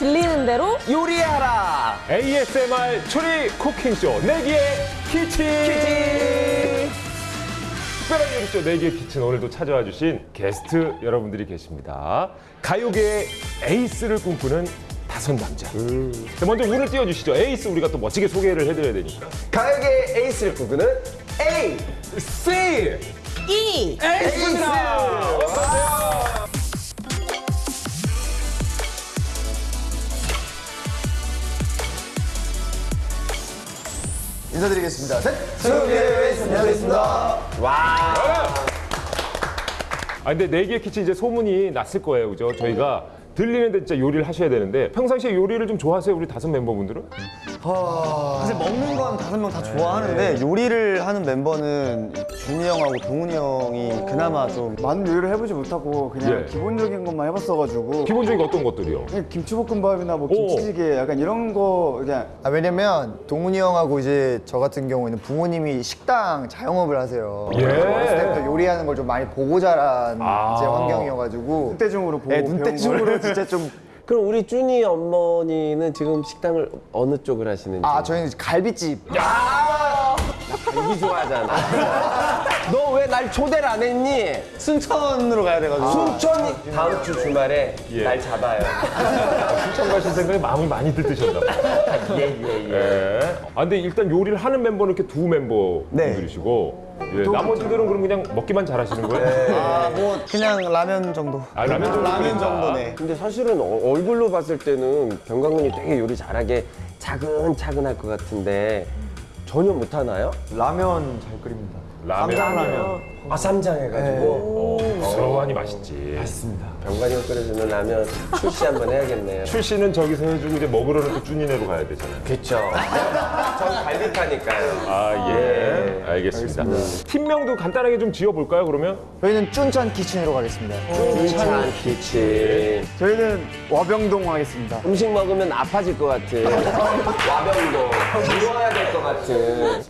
들리는 대로 요리하라. ASMR 소리 cooking쇼 내기의 kitchen. 특별한 요리쇼 내기의 kitchen 오늘도 찾아와 주신 게스트 여러분들이 계십니다. 가요계의 에이스를 꿈꾸는 다섯 남자. 자, 먼저 운을 띄워주시죠. 에이스 우리가 또 멋지게 소개를 해드려야 되니까. 가요계의 에이스를 꿈꾸는 A. C E 에이스입니다. 인사드리겠습니다. 셋! 수고의 에이스 안녕하겠습니다. 아 근데 내기의 키친 이제 소문이 났을 거예요, 그죠? 저희가 들리는데 진짜 요리를 하셔야 되는데 평상시에 요리를 좀 좋아하세요, 우리 다섯 멤버분들은? 사실 먹는 건 다섯 명 다 좋아하는데 요리를 하는 멤버는 준이 형하고 동훈이 형이 그나마 좀 많은 요리를 해보지 못하고 그냥 예. 기본적인 것만 해봤어가지고 기본적인 어떤 것들이요? 그냥 김치볶음밥이나 뭐 오. 김치찌개 약간 이런 거 그냥 아, 왜냐면 동훈이 형하고 이제 저 같은 경우에는 부모님이 식당 자영업을 하세요. 예. 어렸을 때부터 요리하는 걸 좀 많이 보고 자란 아. 이제 환경이어가지고 눈대중으로 보고 네, 배운 눈대중으로 진짜 좀 그럼 우리 준이 어머니는 지금 식당을 어느 쪽을 하시는지? 아, 저희는 갈비집. 되게 좋아하잖아. 날 초대를 안 했니? 순천으로 가야 돼가지고. 순천이 다음 주 주말에 예. 날 잡아요. 추천 가실 생각에 마음을 많이 들뜨셨나 봐요. 예예 예. 예. 아 근데 일단 요리를 하는 멤버는 이렇게 두 멤버분들이시고 예, 나머지들은 그럼 그냥 먹기만 잘하시는 거예요? 아, 뭐 그냥 라면 정도. 아, 라면 정도 라면 끓인다. 정도네. 근데 사실은 어- 얼굴로 봤을 때는 병강군이 되게 요리 잘하게 차근차근 할 것 같은데 전혀 못하나요? 라면 잘 끓입니다. 라면. 아 쌈장 해가지고 어, 부스러워하니 맛있지. 맛있습니다. 병관이가 끓여주는 라면 출시 한번 해야겠네요. 출시는 저기서 해주고 이제 먹으러는 또 쭈니네로 가야 되잖아요. 그쵸. 전 갈비파니까요. 아, 예. 알겠습니다. 팀명도 간단하게 좀 지어볼까요, 그러면? 저희는 쭌찬 키친으로 가겠습니다. 춘찬 키친. 저희는 와병동 하겠습니다. 음식 먹으면 아파질 것 같은 와병도 누워야 될 것 같은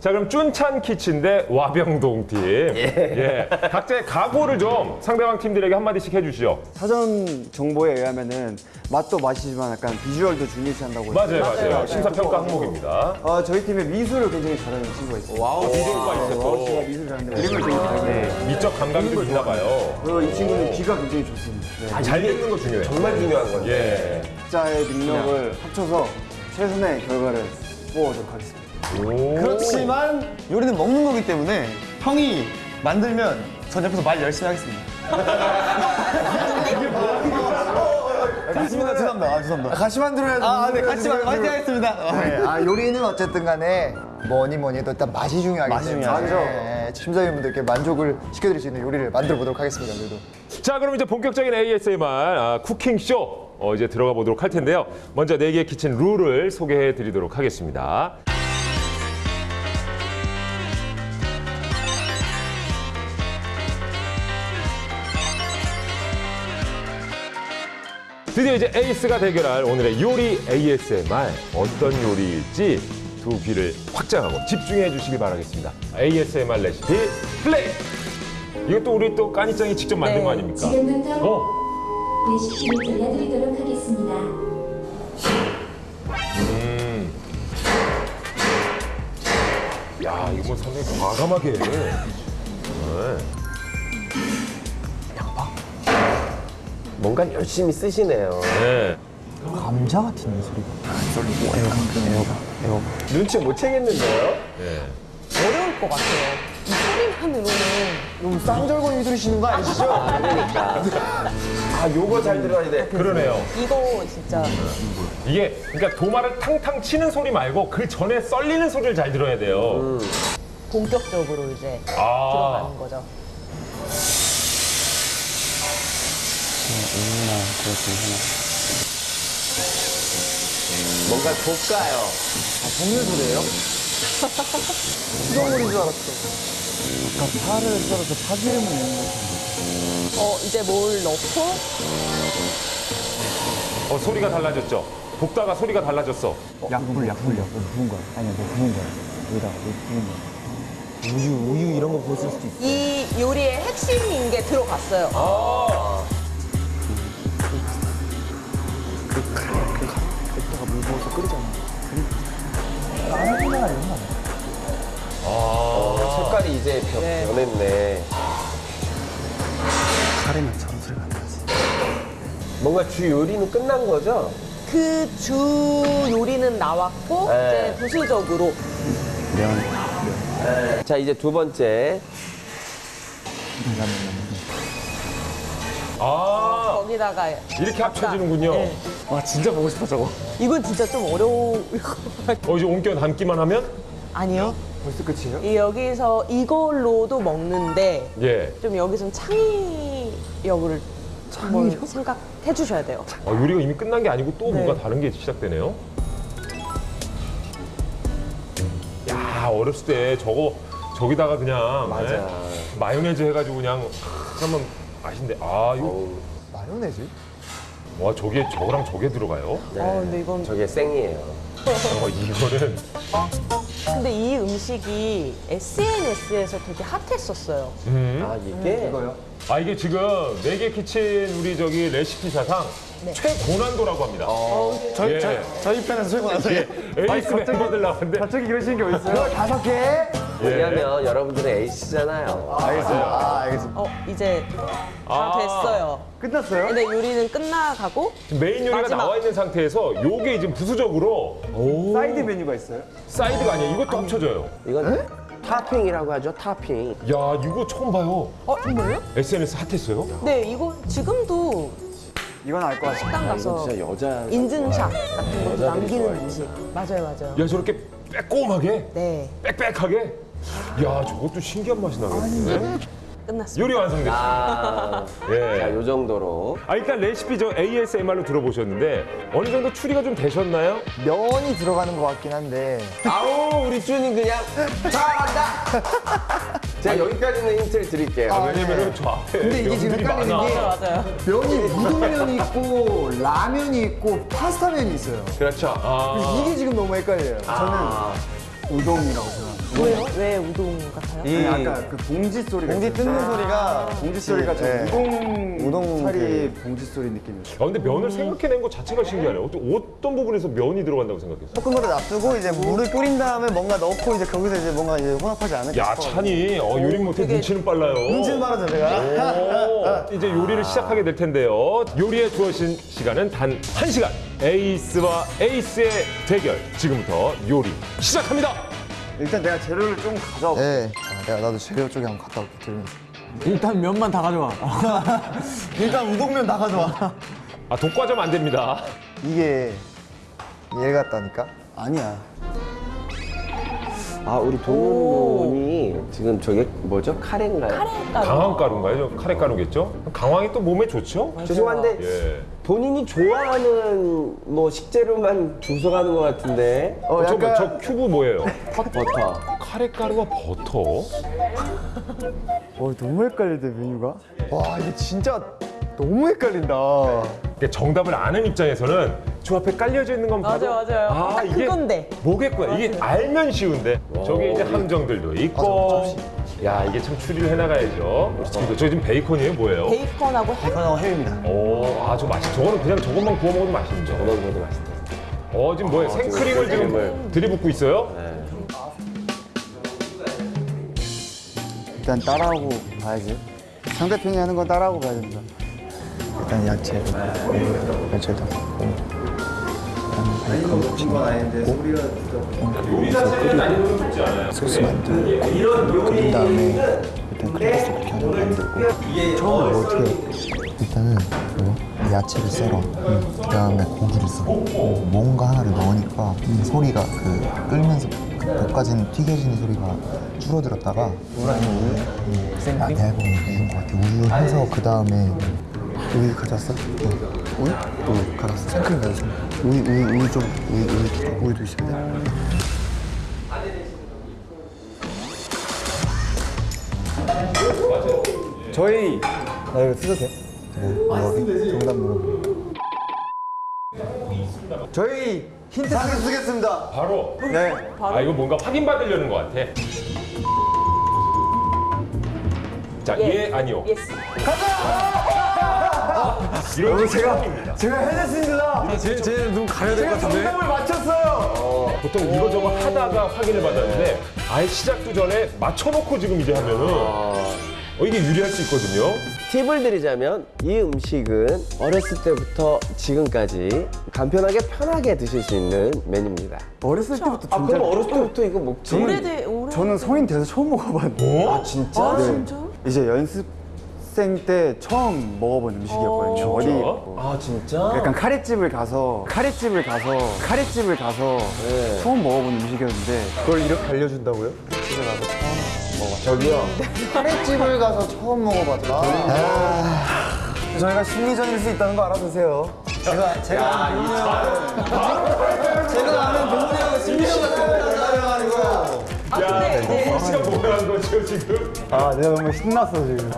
자, 그럼 쭌찬 키친 대 와병동 팀. 예. 각자의 각오를 좀 상대방 팀들에게 한마디씩 해주시죠. 사전 정보에 의하면은 맛도 맛이지만 약간 비주얼도 중요시한다고 맞아요, 했어요. 맞아요. 심사평가 항목입니다. 아, 저희 팀에 미술을 굉장히 잘하는 친구가 있어요. wow, 비주얼과 wow 있었고. 씨가 미술 잘하는데 그림을 되게 잘해. 미적 감각이 좀 있나 봐요. 그리고 이 친구는 귀가 굉장히 좋습니다. 네. 잘 읽는 거 중요해요. 정말 중요한 건데 예. 각자의 능력을 합쳐서 최선의 결과를 뽑아오도록 하겠습니다. 오. 그렇지만 요리는 먹는 거기 때문에 형이 만들면 전 옆에서 말 열심히 하겠습니다. 맞습니다. 죄송합니다. 아, 죄송합니다. 같이 만들어야지. 아, 네, 같이 만- 화이팅 하겠습니다. 네, 아, 요리는 어쨌든 간에 뭐니 뭐니 해도 일단 맛이 중요하기 맛이 때문에 중요하죠. 네, 심사위원분들께 만족을 시켜드릴 수 있는 요리를 만들어 보도록 하겠습니다. 그래도. 자, 그럼 이제 본격적인 ASMR 아, 쿠킹쇼 어, 이제 들어가 보도록 할 텐데요. 먼저 네개의 키친 룰을 소개해 드리도록 하겠습니다. 드디어 이제 에이스가 대결할 오늘의 요리 ASMR 어떤 요리일지 두 귀를 확장하고 집중해 주시기 바라겠습니다. ASMR 레시피 플레이! 이것도 우리 또 까니짱이 직접 만든 네. 거 아닙니까? 지금부터 어? 레시피를 들려드리도록 하겠습니다. 야, 이거 뭐 상당히 과감하게. 네. 뭔가 열심히 쓰시네요 네. 감자 같은 소리가. 눈치 못 채겠는데요? 어려울 것 같아요. 이 소리만으로는 너무 쌍절곤 들으시는 거 아니시죠? 그러니까 아 요거 잘 들어야 돼 그러네요. 이거 진짜 이게 그러니까 도마를 탕탕 치는 소리 말고 그 전에 썰리는 소리를 잘 들어야 돼요. 본격적으로 이제 아, 들어가는 거죠. 뭔가 볶아요 먹는 소리예요? 수정물인 줄 알았어. 그러니까 파를 썰어서 파기름을 내는 거죠. 어 이제 뭘 넣고 어, 소리가 달라졌죠. 볶다가 소리가 달라졌어. 약불, 약불, 약불. 부은 거야. 아니야, 너 부은 거야. 여기다가 너 부은 거야. 우유, 우유 이런 거 보실 수도 있어. 이 요리의 핵심인 게 들어갔어요. 그 칼, 그 맵다가 물 부어서 끓이잖아. 나는 생각 안 했나? 아. 색깔이 이제 변, 네. 변했네. 카레는 전술가 나지. 뭔가 주 요리는 끝난 거죠? 그 주 요리는 나왔고, 네. 이제 부수적으로. 면. 네. 자, 이제 두 번째. 음. 아, 거기다가 이렇게 합쳐지는군요. 네. 와 진짜 보고 싶어 저거. 이건 진짜 좀 같아요. 어 이제 옮겨 담기만 하면 아니요. 벌써 끝이에요? 이 여기서 이걸로도 먹는데 예. 좀 여기선 창의력을 한번 생각해 주셔야 돼요. 아, 요리가 이미 끝난 게 아니고 또 네. 뭔가 다른 게 시작되네요. 야 어렸을 때 저거 저기다가 그냥 맞아. 예? 마요네즈 해가지고 그냥 한번 맛인데 아 이거 마요네즈? 와 저게 저거랑 저게 들어가요? 네. 어, 근데 이건 저게 생이에요. 어 이거는 근데 이 음식이 SNS에서 되게 핫했었어요. 음. 아 이게 이거요? 아 이게 지금 네개 키친 우리 저기 레시피 사상 네. 최고난도라고 합니다. 저희 예. 저, 저희 편에서 최고 나서 예. 에이스 멤버들 나왔는데 갑자기 이러시는 게 어딨어요? 이거 다섯 개? 왜냐면 여러분들은 에이스잖아요. 알겠습니다. 아 알겠습니다. 어, 이제 다 아. 됐어요. 끝났어요? 근데 요리는 끝나가고 지금 메인 요리가 마지막. 나와 있는 상태에서 요게 지금 부수적으로 사이드 메뉴가 있어요? 사이드가 아니에요. 이것도 합쳐져요. 이건 토핑이라고 하죠. 토핑. 야 이거 처음 봐요. 어, 정말요? SNS 핫했어요? 네, 이거 지금도 이건 알 것 같아요. 식당 아, 가서 진짜 여자 인증샷 같은 것도 남기는. 음식. 맞아요, 맞아요. 야 저렇게 빼곡하게 네, 빽빽하게 야 저것도 신기한 맛이 나겠네. 끝났습니다. 요리 완성됐어요. 아, 예. 자, 요 정도로. 아 일단 레시피 저 ASMR로 들어보셨는데 어느 정도 추리가 좀 되셨나요? 면이 들어가는 것 같긴 한데 아우, 우리 쭈님 그냥 잘한다. 제가 여기까지는 힌트를 드릴게요. 아, 왜냐면은 저 앞에 근데 이게 지금 헷갈리는. 게- 맞아요. 면이 우동면이 있고 라면이 있고 파스타면이 있어요. 그렇죠. 아. 이게 지금 너무 헷갈려요. 아, 저는 우동이라고 생각합니다. 왜요? 왜 우동 같아요? 아니, 아까 그 봉지 소리가 봉지. 뜯는 소리가 봉지 소리가 좀 네. 우동 우동 차리 봉지 소리 느낌이었어요. 아, 근데 면을 생각해낸 것 자체가 신기하네요. 어떤, 어떤 부분에서 면이 들어간다고 생각했어요? 거를 놔두고 이제 물을 끓인 다음에 뭔가 넣고 이제 거기서 이제 뭔가 이제 혼합하지 않을까 야 싶어요. 찬이 어, 요리 못해 눈치는 빨라요. 눈치는 빠르죠 제가. 오, 이제 요리를 시작하게 될 텐데요. 요리에 주어진 시간은 단 한시간 에이스와 에이스의 대결. 지금부터 요리 시작합니다. 일단 내가 재료를 좀 가져와 볼게. 네. 자, 내가 나도 재료 쪽에 한번 갔다 올게 들면서. 일단 면만 다 가져와. 일단 우동면 다 가져와. 아, 독과점 안 됩니다. 이게 얘 같다니까? 아니야. 아, 우리 동훈이 지금 저게 뭐죠? 카레인가요? 카레 가루. 강황 가루인가요? 저 카레 가루겠죠? 강황이 또 몸에 좋죠? 죄송한데 예. 본인이 좋아하는 뭐 식재료만 주워가는 것 같은데. 어, 저, 약간 저 큐브 뭐예요? 버터. 카레 가루와 버터? 어, 너무 헷갈리대 메뉴가. 와 이게 진짜 너무 헷갈린다. 그러니까 정답을 아는 입장에서는 저 앞에 깔려져 있는 건 봐도 맞아요, 맞아요. 아, 딱 이게 그건데. 뭐겠구나. 이게 알면 쉬운데 저게 이제 함정들도 있고 야 이게 참 추리를 해나가야죠. 이거 저 지금 베이컨이에요? 뭐예요? 베이컨하고 햄. 이거는 햄입니다. 오, 아주 맛있. 저거는 그냥 저것만 구워 먹어도 맛있죠. 저거 먹어도 맛있다. 어 지금 뭐예요? 생크림을 지금. 들이붓고 있어요? 네. 일단 따라하고 봐야지. 상대편이 하는 건 따라하고 봐야 된다. 일단 야채, 야채도 넣고. 요리 자체는 난이도는 높지 않아요. 소스 만들고 끓인 다음에 일단 크레파스 이렇게 하나 만들고. 처음에 뭐 어떻게 해? 일단은 이거 야채를 썰어. 그 다음에 고기를 썰어. 뭔가 하나를 넣으니까 이 소리가 그 끓면서 그 볶아지는 튀겨지는 소리가 줄어들었다가 물 아니면 우유? 아, 내가 보면 이건 것 같아 우유 해서 그 다음에 우유 가져왔어? 어. 우유? 우유 가져왔어 생크림 가져왔어 우유, 우유, 우유 좀 우유, 우유, 좀, 우유도 있습니다 저희 나 이거 쓰도 돼? 네, 물어봐. 정답 물어봐. 저희 힌트 상에 쓰겠습니다. 바로. 네. 아 이거 뭔가 확인 받으려는 것 같아. 자, 예, 아니요. yes. 이런 게 제가 처음입니다. 제가 해냈습니다. 쟤눈 가려야 제가 정답을 맞췄어요. 보통 이거저거 하다가 확인을 받았는데 아예 시작도 전에 맞춰놓고 지금 이제 하면은 어, 이게 유리할 수 있거든요. 팁을 드리자면 이 음식은 어렸을 때부터 지금까지 간편하게 편하게 드실 수 있는 메뉴입니다. 어렸을 때부터 아 그럼 어렸을 때부터 이거 먹지? 오래돼 오래. 저는 성인 돼서 처음 먹어봤는데 아 진짜? 아 네. 진짜? 이제 연습 생 때 처음 먹어본 음식이었거든요. 어. 어디? 뭐 아 진짜? 약간 카레집을 가서 카레집을 가서 카레집을 가서 네. 처음 먹어본 음식이었는데 그걸 이렇게 알려준다고요? 저기요. 카레집을 가서 처음 먹어봤다. 저희가 심리전일 수 있다는 거 알아두세요. 제가 제가 아는 제가 아는 동훈이 형은 심리전 같은 거. 야, 동훈 씨가 뭐라는 거죠 지금? 아 내가 너무 신났어 지금.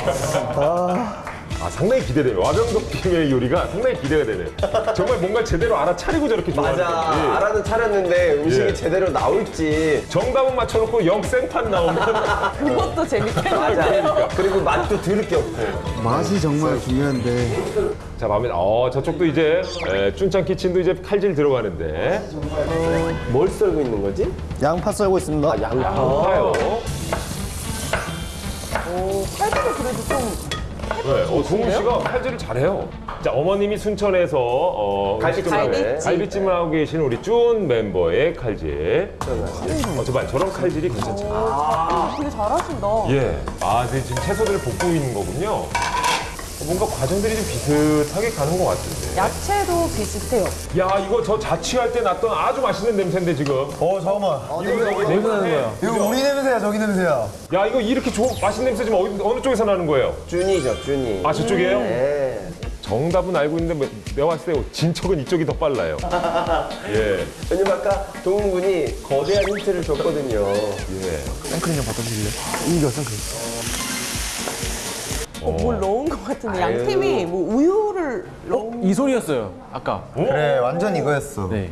아 상당히 기대돼요. 와병덕 팀의 요리가 상당히 기대가 되네. 정말 뭔가 제대로 알아차리고 저렇게 맞아. 좋아하는 거지. 알아는 차렸는데 음식이 예. 제대로 나올지. 정답은 맞춰놓고 역생판 나오면 그것도. 맞아. 그리고 맛도 들을 게 없고. 맛이 정말 중요한데. 자 마음에 어 저쪽도 이제 에, 쭌짱 키친도 이제 칼질 들어가는데 뭘 썰고 있는 거지? 양파 썰고 있습니다. 아, 양파. 양파요. 오 칼질을 그래도 좀 네, 어, 동훈 씨가 칼질을 잘해요. 자 어머님이 순천에서 어. 갈비찜. 갈비찜을 하고 계신 우리 쭌 멤버의 칼질. 어, 저봐 저런 칼질이 괜찮죠. 아, 되게 잘하신다. 예. 아, 네, 지금 채소들을 볶고 있는 거군요. 어, 뭔가 과정들이 좀 비슷하게 가는 것 같은데. 야채도 비슷해요. 야, 이거 저 자취할 때 났던 아주 맛있는 냄새인데 지금. 어 잠깐만. 이거 냄새 나는 거야. 이거 우리 냄새야 저기 냄새야. 야, 이거 이렇게 좋 맛있는 냄새 지금 어디, 어느 쪽에서 나는 거예요? 준이죠, 준이. 아, 저쪽이에요? 네. 정답은 알고 있는데 뭐, 내가 봤을 때 진척은 이쪽이 더 빨라요. 예. 왜냐면 아까 동훈 군이 거대한 힌트를 줬거든요. 예. 생크림 좀 갖다 주실래요? 이거 생크림. 어, 뭘 넣은 것 같은데 양팀이 뭐 우유를 넣은 이 소리였어요 아까 그래, 완전 이거였어. 네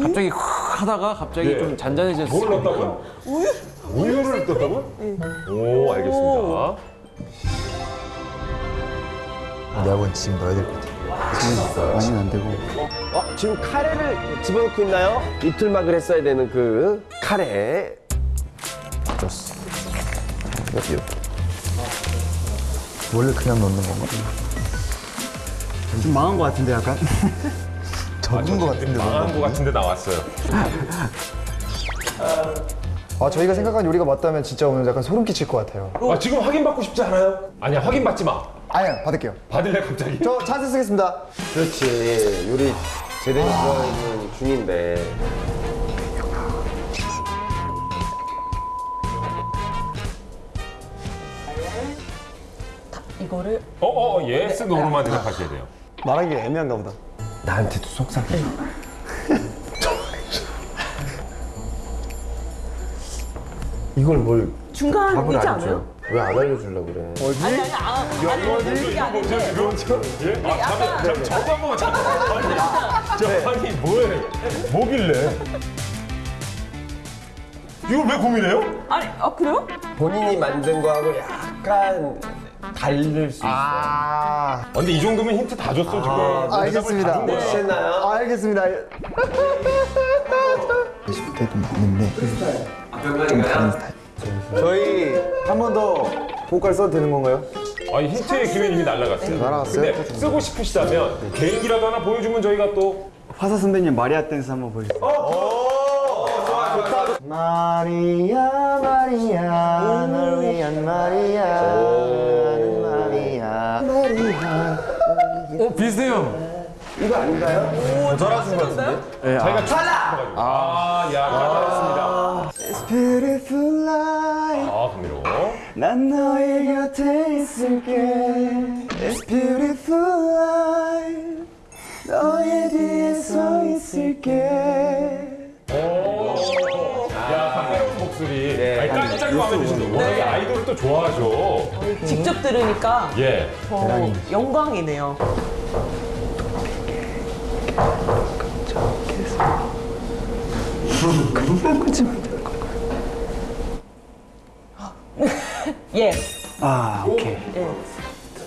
갑자기 훅 하다가 갑자기 예. 좀 잔잔해졌어요 뭘 넣었다고요? 우유? 우유를 넣었다고요? 오, 알겠습니다. 내가 본 지금 넣어야 될 것 같아. 많이는 안 되고. 어, 지금 카레를 집어넣고 있나요? 이틀막을 했어야 되는 그 카레. 줬어. 이렇게. 원래 그냥 넣는 건가? 좀 망한 것 같은데 약간. 적은 것 같은데. 망한 것 같은데 나왔어요. 아 저희가 생각한 요리가 맞다면 진짜 오늘 약간 소름 끼칠 것 같아요. 아, 지금 확인받고 싶지 않아요? 아니야, 확인받지 마. 아니야 받을게요. 받을래, 갑자기? 저 찬스 쓰겠습니다. 그렇지. 요리 제대로 들어가는 중인데. 이거를 어, 어, yes, no로만 대답하셔야 돼요. 말하기 애매한가 보다. 나한테도 속삭여. 이걸 뭘 중간이지 안 않아요? 줘? 왜안 알려주려고 그래? 아니 아니 아, 아니 그게 아닌데 예? 아, 잠깐, 잠깐, 저거 한 번만 잠깐. 저, 아니, 뭐해? 뭐길래? 이걸 왜 고민해요? 아니 아 그래요? 본인이 만든 거하고 약간 다를 수 있어. 아, 근데 이 정도면 힌트 다 줬어, 지금. 알겠습니다. 못 씻나요? 아, 알겠습니다. 20대도 맞는데 좀 다른 스타일. 저희 한 번 더 보컬 써도 되는 건가요? 아니, 힌트의 기회는 이미 날라갔어요. 날아갔어요? 근데 쓰고 싶으시다면 개인기라도 하나 보여주면 저희가 또 화사 선배님 마리아 댄스 한번 보여주세요. 마리아 마리아 널 위한 마리아 어 비슷해요 이거 아닌가요? 저희가 탈락! 아, 야, 탈락했습니다. Beautiful life 아, 감미로워. 난 너의 곁에 있을게 It's beautiful life 너의 뒤에 서 있을게 야, 감미로운 목소리. 아니, 깜짝 마음에 드신다. 워낙에 아이돌을 또 좋아하죠. 직접 들으니까 예. 더 영광이네요. 예. 아 오케이 예.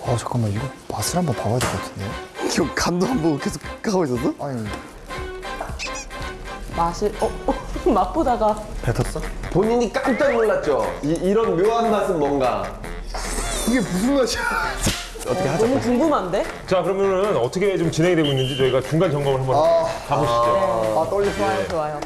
아 잠깐만 이거 맛을 한번 봐봐야 될 것 같은데. 이거 간도 안 보고 계속 하고 있었어? 아니 맛을 어, 어 맛보다가 뱉었어? 본인이 깜짝 놀랐죠? 이, 이런 묘한 맛은 뭔가. 이게 무슨 맛이야? 어떻게 하자. 너무 궁금한데? 자 그러면은 어떻게 좀 진행이 되고 있는지 저희가 중간 점검을 한번 가보시죠. 아 떨리시네. 좋아요, 좋아요.